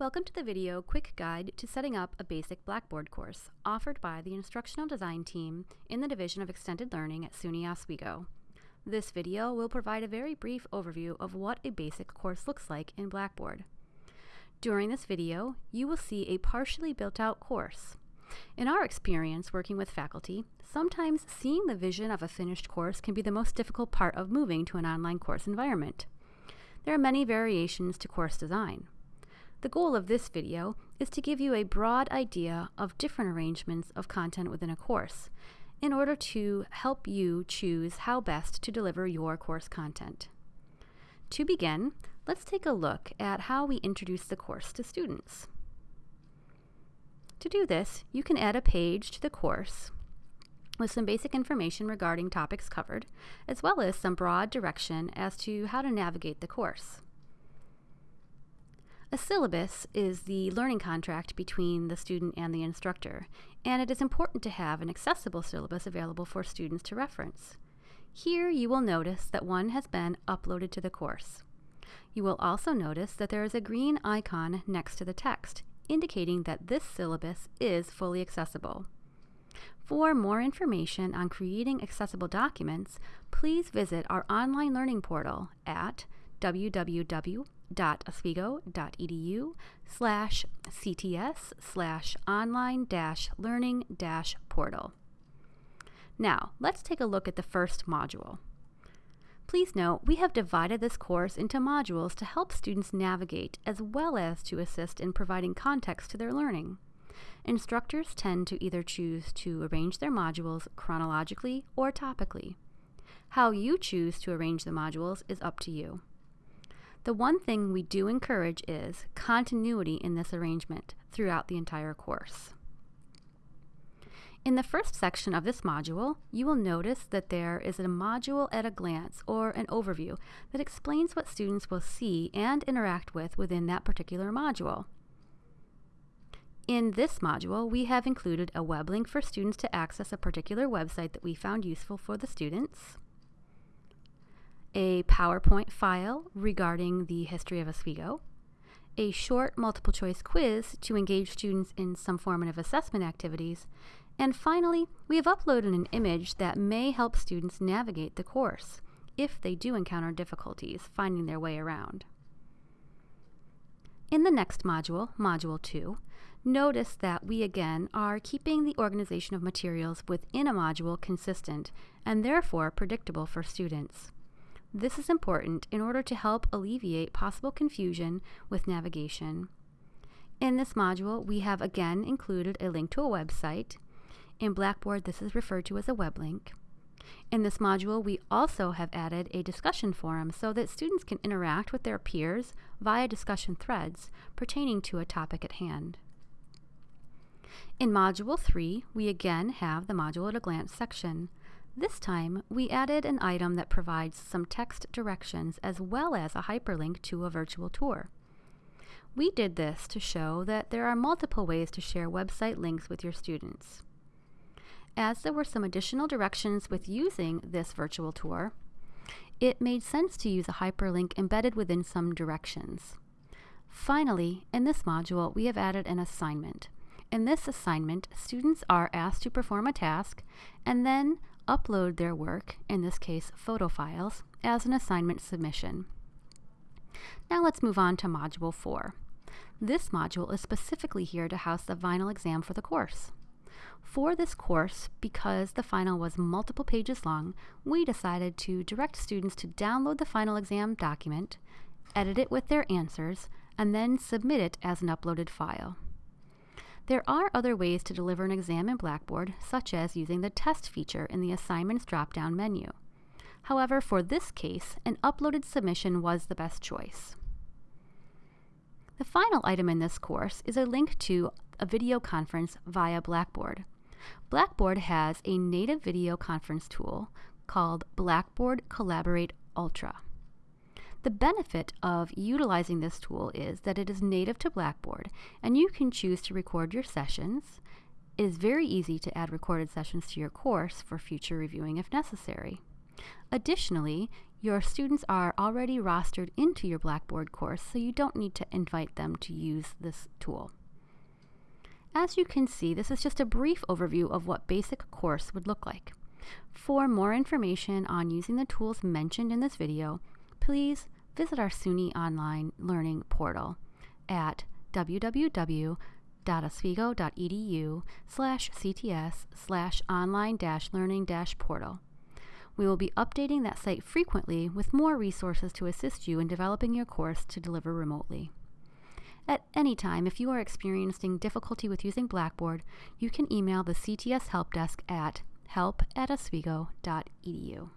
Welcome to the video quick guide to setting up a basic Blackboard course offered by the Instructional Design team in the Division of Extended Learning at SUNY Oswego. This video will provide a very brief overview of what a basic course looks like in Blackboard. During this video, you will see a partially built out course. In our experience working with faculty, sometimes seeing the vision of a finished course can be the most difficult part of moving to an online course environment. There are many variations to course design. The goal of this video is to give you a broad idea of different arrangements of content within a course in order to help you choose how best to deliver your course content. To begin, let's take a look at how we introduce the course to students. To do this, you can add a page to the course with some basic information regarding topics covered, as well as some broad direction as to how to navigate the course. A syllabus is the learning contract between the student and the instructor, and it is important to have an accessible syllabus available for students to reference. Here you will notice that one has been uploaded to the course. You will also notice that there is a green icon next to the text, indicating that this syllabus is fully accessible. For more information on creating accessible documents, please visit our online learning portal at www www.oswego.edu slash cts slash online dash learning dash portal. Now, let's take a look at the first module. Please note, we have divided this course into modules to help students navigate as well as to assist in providing context to their learning. Instructors tend to either choose to arrange their modules chronologically or topically. How you choose to arrange the modules is up to you. The one thing we do encourage is continuity in this arrangement throughout the entire course. In the first section of this module, you will notice that there is a module at a glance or an overview that explains what students will see and interact with within that particular module. In this module, we have included a web link for students to access a particular website that we found useful for the students, a PowerPoint file regarding the history of Oswego, a short multiple choice quiz to engage students in some formative assessment activities, and finally, we have uploaded an image that may help students navigate the course if they do encounter difficulties finding their way around. In the next module, Module 2, notice that we again are keeping the organization of materials within a module consistent and therefore predictable for students. This is important in order to help alleviate possible confusion with navigation. In this module, we have again included a link to a website. In Blackboard, this is referred to as a web link. In this module, we also have added a discussion forum so that students can interact with their peers via discussion threads pertaining to a topic at hand. In Module 3, we again have the Module at a Glance section. This time, we added an item that provides some text directions as well as a hyperlink to a virtual tour. We did this to show that there are multiple ways to share website links with your students. As there were some additional directions with using this virtual tour, it made sense to use a hyperlink embedded within some directions. Finally, in this module, we have added an assignment. In this assignment, students are asked to perform a task and then upload their work, in this case photo files, as an assignment submission. Now let's move on to Module 4. This module is specifically here to house the final exam for the course. For this course, because the final was multiple pages long, we decided to direct students to download the final exam document, edit it with their answers, and then submit it as an uploaded file. There are other ways to deliver an exam in Blackboard, such as using the test feature in the assignments drop-down menu. However, for this case, an uploaded submission was the best choice. The final item in this course is a link to a video conference via Blackboard. Blackboard has a native video conference tool called Blackboard Collaborate Ultra. The benefit of utilizing this tool is that it is native to Blackboard and you can choose to record your sessions. It is very easy to add recorded sessions to your course for future reviewing if necessary. Additionally, Your students are already rostered into your Blackboard course, so you don't need to invite them to use this tool. As you can see, this is just a brief overview of what basic course would look like. For more information on using the tools mentioned in this video, please visit our SUNY Online Learning portal at www.oswego.edu slash cts slash online dash learning dash portal. We will be updating that site frequently with more resources to assist you in developing your course to deliver remotely. At any time, if you are experiencing difficulty with using Blackboard, you can email the CTS Help Desk at help at oswego.edu.